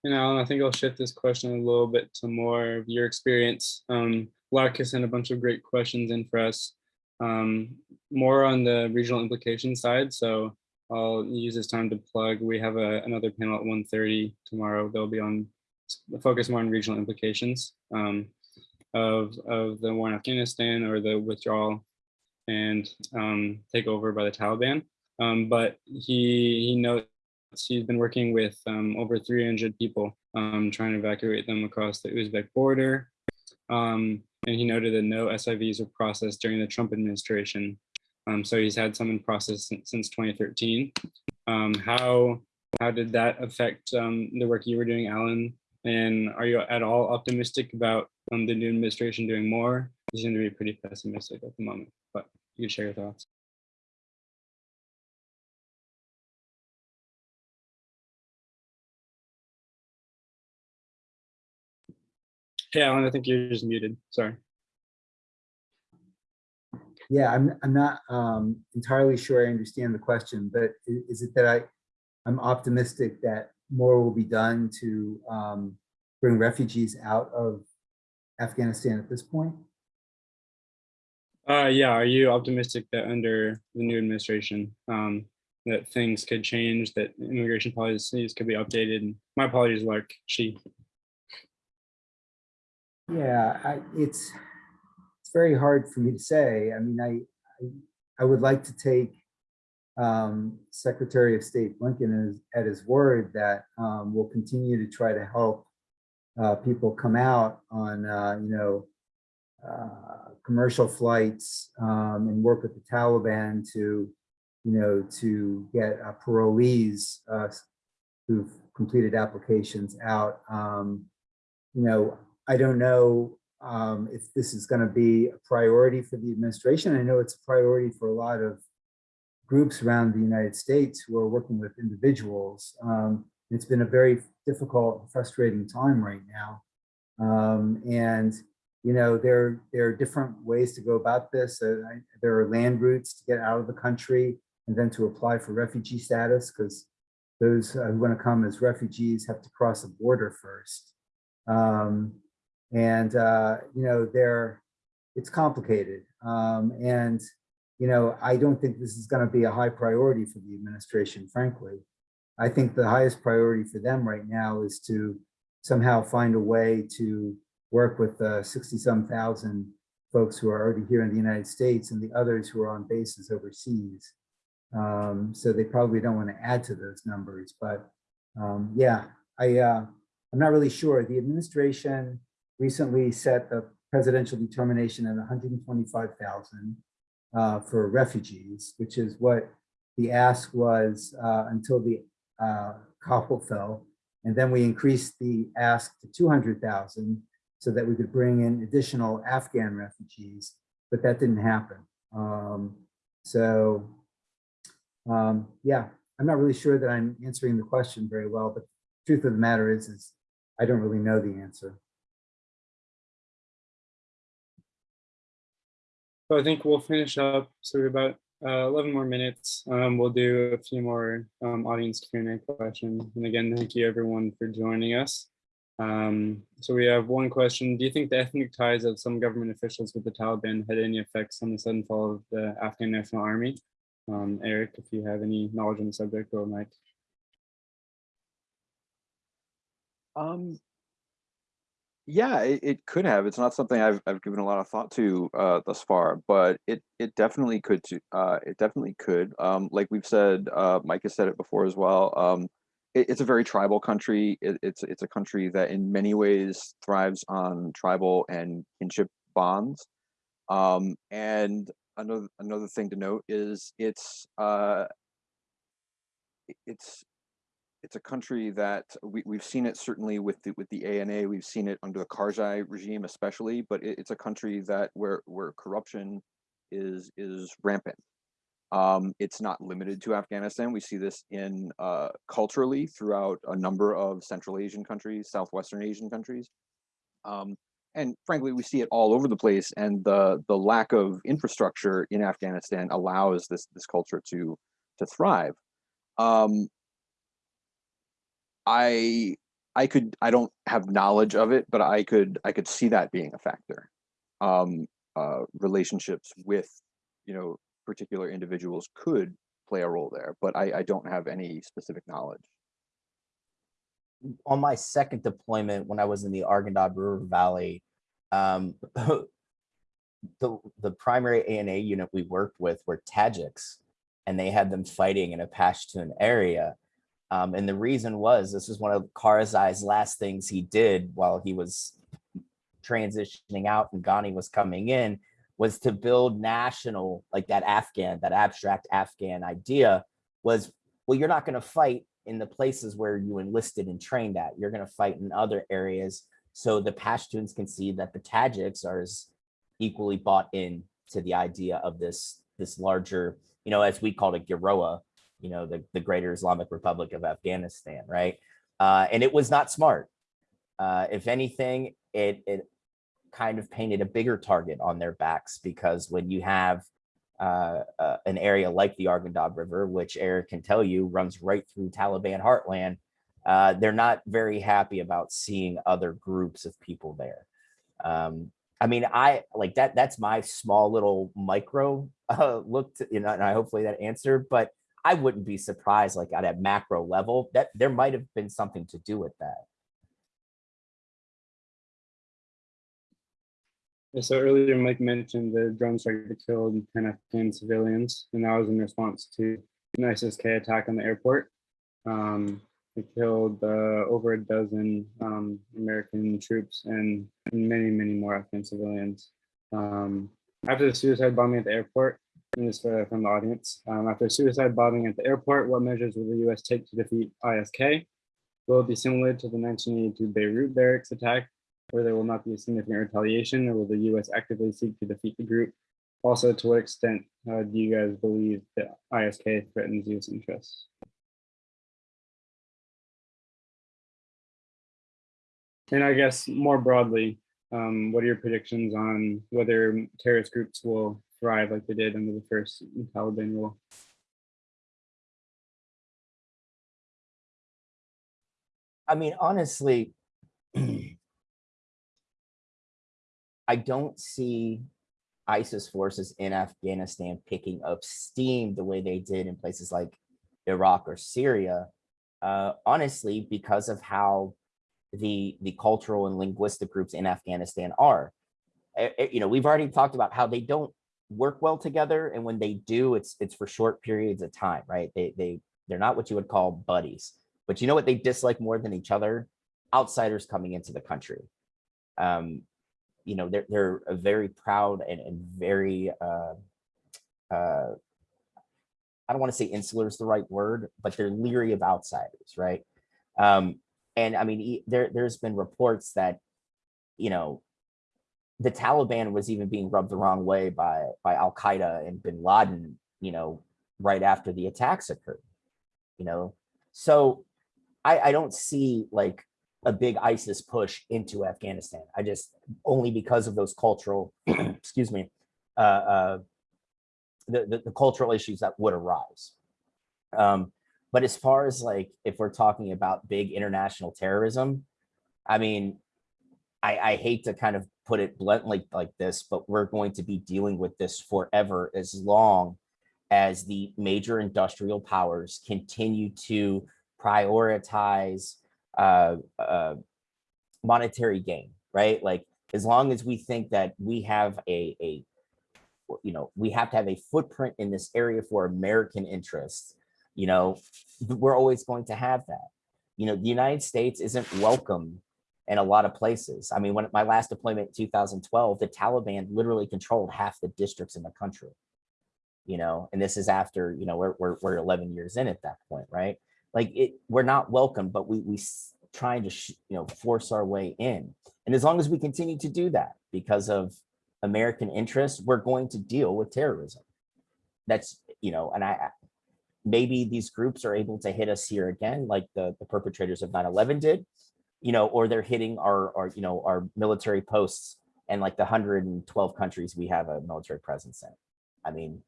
And Alan, I think I'll shift this question a little bit to more of your experience. Um, Lark sent a bunch of great questions in for us, um, more on the regional implication side. So I'll use this time to plug. We have a, another panel at 1.30 tomorrow. They'll be on the focus more on regional implications um, of, of the war in Afghanistan or the withdrawal and um, takeover by the Taliban. Um, but he, he notes he's been working with um, over 300 people um, trying to evacuate them across the Uzbek border. Um, and he noted that no SIVs were processed during the Trump administration. Um, so he's had some in process since, since 2013. Um, how, how did that affect um, the work you were doing, Alan? And are you at all optimistic about the new administration doing more? You seem to be pretty pessimistic at the moment, but you can share your thoughts. Hey, Alan, I think you're just muted. Sorry. Yeah, I'm, I'm not um, entirely sure I understand the question, but is it that I, I'm optimistic that more will be done to um, bring refugees out of Afghanistan at this point? Uh, yeah, are you optimistic that under the new administration, um, that things could change, that immigration policies could be updated? My apologies, Lark, she. Yeah, I, it's, it's very hard for me to say. I mean, I, I, I would like to take um, Secretary of State Blinken at his word that um, we'll continue to try to help uh, people come out on, uh, you know, uh, commercial flights um, and work with the Taliban to, you know, to get uh, parolees uh, who've completed applications out. Um, you know, I don't know um, if this is going to be a priority for the administration. I know it's a priority for a lot of groups around the United States who are working with individuals. Um, it's been a very difficult, frustrating time right now. Um, and, you know, there, there are different ways to go about this. Uh, I, there are land routes to get out of the country and then to apply for refugee status because those who want to come as refugees have to cross a border first. Um, and, uh, you know, they're, it's complicated. Um, and, you know, I don't think this is going to be a high priority for the administration, frankly. I think the highest priority for them right now is to somehow find a way to work with the 60 some thousand folks who are already here in the United States and the others who are on bases overseas. Um, so they probably don't want to add to those numbers, but um, yeah, I, uh, I'm not really sure. The administration recently set the presidential determination at 125,000 uh, for refugees, which is what the ask was uh, until the uh, Kabul fell. And then we increased the ask to 200,000 so that we could bring in additional Afghan refugees, but that didn't happen. Um, So, um, yeah, I'm not really sure that I'm answering the question very well, but truth of the matter is, is I don't really know the answer. So I think we'll finish up. So we're about uh, 11 more minutes. Um, we'll do a few more um, audience Q&A questions. And again, thank you everyone for joining us. Um, so we have one question. Do you think the ethnic ties of some government officials with the Taliban had any effects on the sudden fall of the Afghan National Army? Um, Eric, if you have any knowledge on the subject, or Mike. Um, yeah, it, it could have. It's not something I've I've given a lot of thought to uh, thus far, but it it definitely could. To, uh, it definitely could. Um, like we've said, uh, Mike has said it before as well. Um, it, it's a very tribal country. It, it's it's a country that in many ways thrives on tribal and kinship bonds. Um, and another another thing to note is it's uh, it's it's a country that we, we've seen it certainly with the with the ANA, we've seen it under the Karzai regime especially, but it, it's a country that where where corruption is is rampant. Um, it's not limited to Afghanistan. We see this in uh, culturally throughout a number of Central Asian countries, Southwestern Asian countries. Um, and frankly, we see it all over the place. And the the lack of infrastructure in Afghanistan allows this this culture to to thrive. Um, I I could I don't have knowledge of it, but I could I could see that being a factor. Um, uh, relationships with you know particular individuals could play a role there, but I, I don't have any specific knowledge. on my second deployment when I was in the Arghandab River Valley, um, the the primary ANA unit we worked with were Tajiks, and they had them fighting in a Pashtun area. Um, and the reason was this was one of Karzai's last things he did while he was transitioning out and Ghani was coming in was to build national, like that Afghan, that abstract Afghan idea was, well, you're not going to fight in the places where you enlisted and trained at. You're going to fight in other areas. So the Pashtuns can see that the Tajiks are as equally bought in to the idea of this, this larger, you know, as we called it, Giroa, you know, the, the Greater Islamic Republic of Afghanistan, right? Uh, and it was not smart. Uh, if anything, it, it kind of painted a bigger target on their backs because when you have uh, uh, an area like the Arghandab River, which Eric can tell you runs right through Taliban heartland, uh, they're not very happy about seeing other groups of people there. Um, I mean, I like that. That's my small little micro uh, look to, you know, and I hopefully that answered, but I wouldn't be surprised like at a macro level that there might have been something to do with that. So earlier, Mike mentioned the drone strike that killed 10 Afghan civilians, and that was in response to an ISIS-K attack on the airport. Um, it killed uh, over a dozen um, American troops and many, many more Afghan civilians. Um, after the suicide bombing at the airport, this uh, from the audience, um, after suicide bombing at the airport, what measures will the US take to defeat ISK? Will it be similar to the 1982 Beirut barracks attack where there will not be a significant retaliation, or will the U.S. actively seek to defeat the group? Also, to what extent uh, do you guys believe that ISK threatens U.S. interests? And I guess more broadly, um, what are your predictions on whether terrorist groups will thrive like they did under the first Taliban rule? I mean, honestly, I don't see ISIS forces in Afghanistan picking up steam the way they did in places like Iraq or Syria, uh, honestly, because of how the, the cultural and linguistic groups in Afghanistan are. Eh, eh, you know, we've already talked about how they don't work well together. And when they do, it's it's for short periods of time, right? They, they, they're not what you would call buddies. But you know what they dislike more than each other? Outsiders coming into the country. Um, you know, they're, they're a very proud and, and very, uh, uh, I don't want to say insular is the right word, but they're leery of outsiders, right? Um, and I mean, there there's been reports that, you know, the Taliban was even being rubbed the wrong way by by Al Qaeda and Bin Laden, you know, right after the attacks occurred. You know, so I I don't see like a big ISIS push into Afghanistan. I just only because of those cultural, excuse me, uh, uh, the, the the cultural issues that would arise. Um, but as far as like if we're talking about big international terrorism, I mean, I, I hate to kind of put it bluntly like this, but we're going to be dealing with this forever as long as the major industrial powers continue to prioritize uh, uh, monetary gain, right? Like as long as we think that we have a, a, you know, we have to have a footprint in this area for American interests, you know, we're always going to have that. You know, the United States isn't welcome in a lot of places. I mean, when my last deployment in 2012, the Taliban literally controlled half the districts in the country. You know, and this is after, you know, we're, we're, we're 11 years in at that point, right? Like it, we're not welcome, but we, we trying to, you know, force our way in. And as long as we continue to do that because of American interests, we're going to deal with terrorism. That's, you know, and I- maybe these groups are able to hit us here again, like the, the perpetrators of 9-11 did, you know, or they're hitting our, our, you know, our military posts and like the 112 countries we have a military presence in. I mean,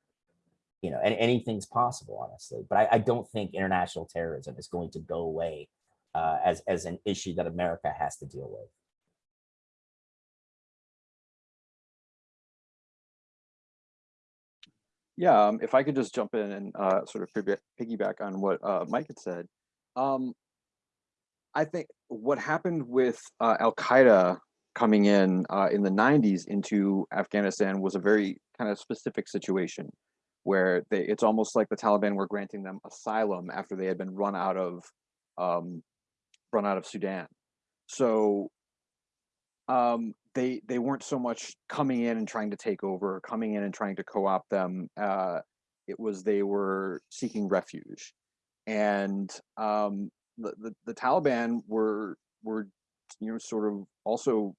you know, and anything's possible, honestly. But I, I don't think international terrorism is going to go away uh, as as an issue that America has to deal with. Yeah, um, if I could just jump in and uh, sort of piggyback on what uh, Mike had said. Um, I think what happened with uh, Al Qaeda coming in uh, in the 90s into Afghanistan was a very kind of specific situation where they, it's almost like the Taliban were granting them asylum after they had been run out of um, run out of Sudan. So um, they they weren't so much coming in and trying to take over, coming in and trying to co-opt them. Uh, it was they were seeking refuge, and um, the, the the Taliban were were you know sort of also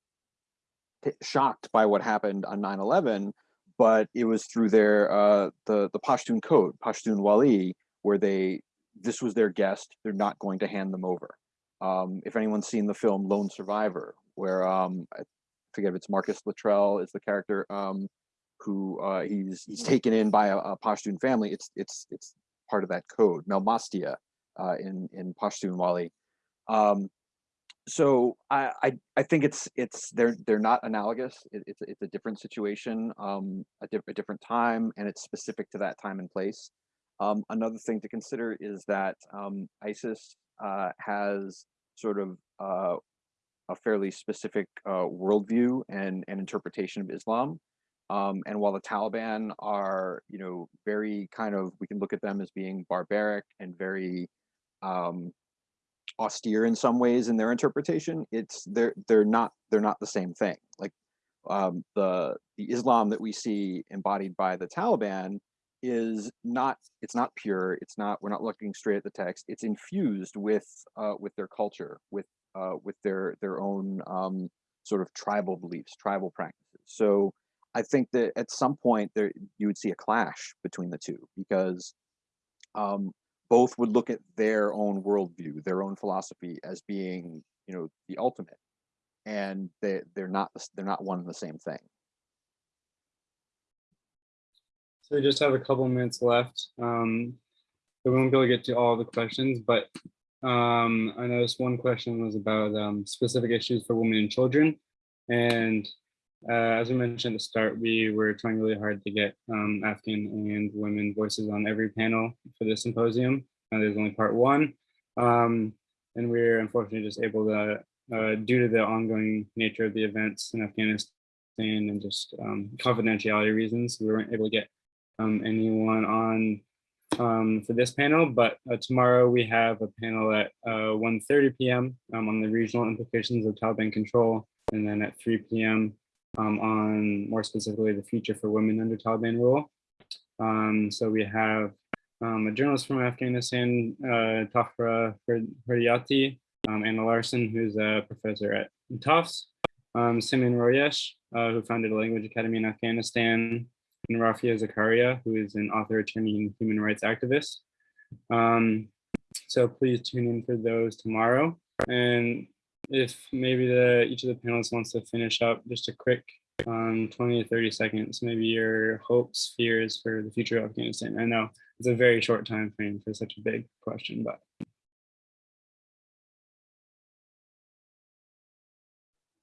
t- shocked by what happened on 9-11 but it was through their uh the the pashtun code Pashtunwali where they this was their guest they're not going to hand them over. Um if anyone's seen the film lone survivor where um i forget if it's marcus luttrell is the character um who uh he's he's taken in by a, a pashtun family it's it's it's part of that code melmastia uh in in Pashtunwali um so I, I I think it's it's they're they're not analogous. It, it's it's a different situation, um, a, a different time, and it's specific to that time and place. Um, another thing to consider is that um, ISIS uh, has sort of uh, a fairly specific uh, worldview and and interpretation of Islam. Um, and while the Taliban are, you know, very kind of, we can look at them as being barbaric and very um, austere in some ways in their interpretation it's they're they're not they're not the same thing. Like um, the the islam that we see embodied by the taliban is not it's not pure it's not we're not looking straight at the text it's infused with uh, with their culture with uh, with their their own um, sort of tribal beliefs tribal practices. So i think that at some point there you would see a clash between the two because um, both would look at their own worldview, their own philosophy as being, you know, the ultimate, and they they're not they're not one and the same thing. So we just have a couple minutes left. Um, we won't be able to get to all the questions, but um, I noticed one question was about um, specific issues for women and children. And uh, as we mentioned at the start, we were trying really hard to get um, Afghan and women voices on every panel for this symposium. And there's only part one. Um, and we're unfortunately just able to, uh, due to the ongoing nature of the events in Afghanistan and just um, confidentiality reasons, we weren't able to get um, anyone on um, for this panel, but uh, tomorrow we have a panel at uh, 1.30 p.m. Um, on the regional implications of Taliban control, and then at 3 p.m. Um, on more specifically the future for women under Taliban rule. Um, so we have um, a journalist from Afghanistan, uh, Tafra Huriyati, um, Anna Larson, who's a professor at Tufts, um, Simeon Royesh, uh, who founded a language academy in Afghanistan, and Rafia Zakaria, who is an author, attorney, and human rights activist. Um, so please tune in for those tomorrow. And if maybe the each of the panelists wants to finish up just a quick um, 20 to 30 seconds, maybe your hopes, fears for the future of Afghanistan. I know it's a very short time frame for such a big question, but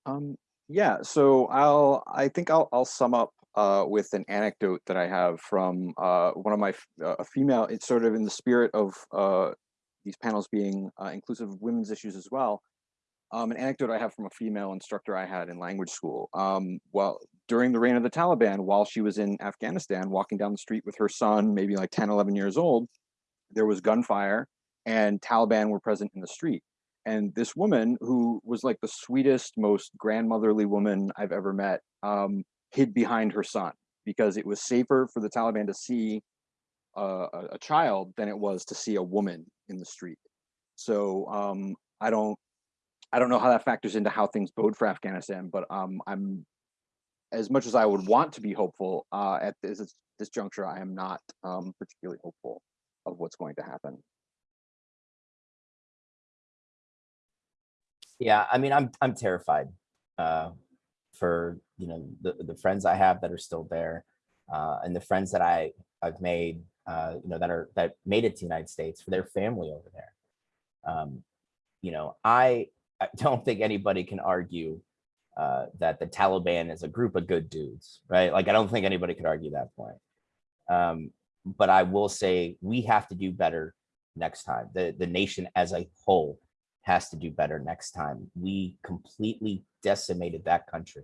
Um, yeah, so I'll, I think I'll, I'll sum up uh, with an anecdote that I have from uh, one of my, uh, a female, it's sort of in the spirit of uh, these panels being uh, inclusive of women's issues as well. Um, an anecdote I have from a female instructor I had in language school. Um, well, during the reign of the Taliban, while she was in Afghanistan, walking down the street with her son, maybe like 10, 11 years old, there was gunfire and Taliban were present in the street and this woman who was like the sweetest most grandmotherly woman i've ever met um, hid behind her son because it was safer for the taliban to see a, a child than it was to see a woman in the street so um, i don't i don't know how that factors into how things bode for afghanistan but um, i'm as much as i would want to be hopeful uh, at this this juncture i am not um, particularly hopeful of what's going to happen Yeah, I mean, I'm I'm terrified uh, for you know the the friends I have that are still there, uh, and the friends that I I've made uh, you know that are that made it to the United States for their family over there. Um, you know, I I don't think anybody can argue uh, that the Taliban is a group of good dudes, right? Like, I don't think anybody could argue that point. Um, but I will say we have to do better next time. The the nation as a whole has to do better next time. We completely decimated that country.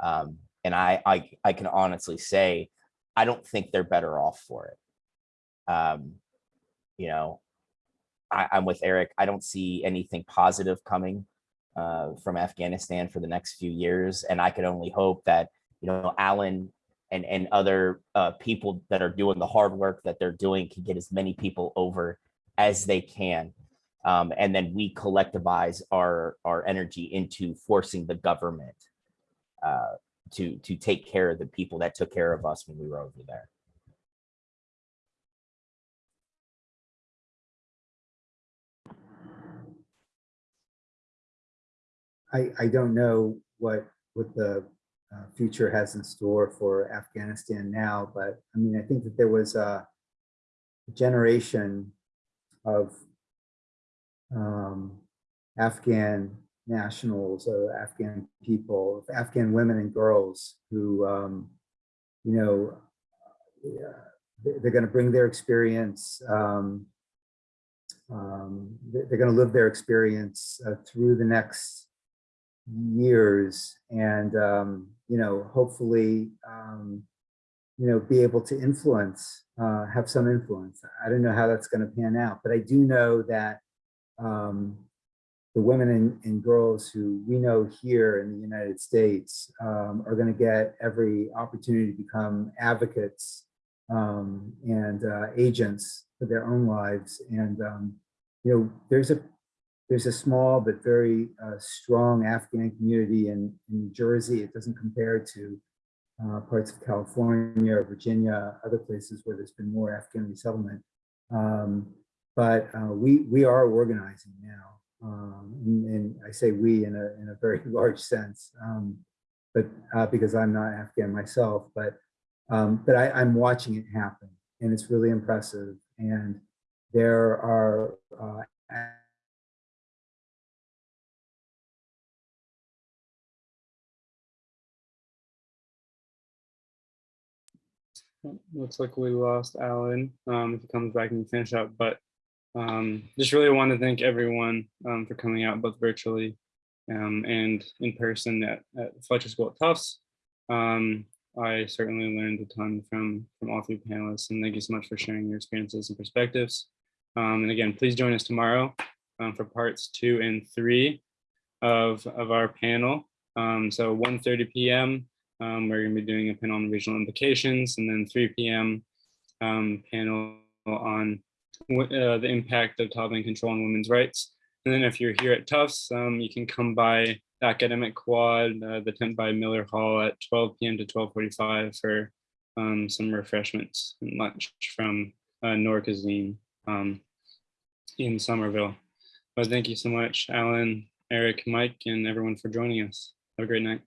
Um, and I, I, I can honestly say, I don't think they're better off for it. Um, you know, I, I'm with Eric. I don't see anything positive coming uh, from Afghanistan for the next few years. And I could only hope that, you know, Alan and, and other uh, people that are doing the hard work that they're doing can get as many people over as they can um, and then we collectivize our our energy into forcing the government uh, to to take care of the people that took care of us when we were over there. I, I don't know what, what the uh, future has in store for Afghanistan now, but I mean, I think that there was a generation of um, Afghan nationals or Afghan people, of Afghan women and girls who, um, you know, they- they're going to bring their experience. Um, um, they- they're going to live their experience uh, through the next years and, um, you know, hopefully, um, you know, be able to influence, uh, have some influence. I don't know how that's going to pan out, but I do know that um, the women and, and girls who we know here in the United States um, are going to get every opportunity to become advocates um, and uh, agents for their own lives. And um, you know, there's a there's a small but very uh, strong Afghan community in, in New Jersey. It doesn't compare to uh, parts of California or Virginia, other places where there's been more Afghan resettlement. Um, but uh, we we are organizing now, um, and, and, I say we in a in a very large sense, um, but uh, because I'm not Afghan myself, but um, but I, I'm watching it happen, and it's really impressive. And there are uh, looks like we lost Alan. Um, if he comes back and finish up, but um, just really want to thank everyone um, for coming out both virtually um, and in person at, at Fletcher School at Tufts. Um, I certainly learned a ton from from all three panelists and thank you so much for sharing your experiences and perspectives. Um, and again, please join us tomorrow for parts two and three of, of our panel. so 1.30 p.m. we're going to be doing a panel on regional implications and then 3 p.m. panel on uh, the impact of Taliban control on women's rights. And then if you're here at Tufts, um, you can come by the academic quad, uh, the tent by Miller Hall at 12 p.m. to 12:45 for um, some refreshments and lunch from uh, um, in Somerville. But thank you so much, Alan, Eric, Mike, and everyone for joining us. Have a great night.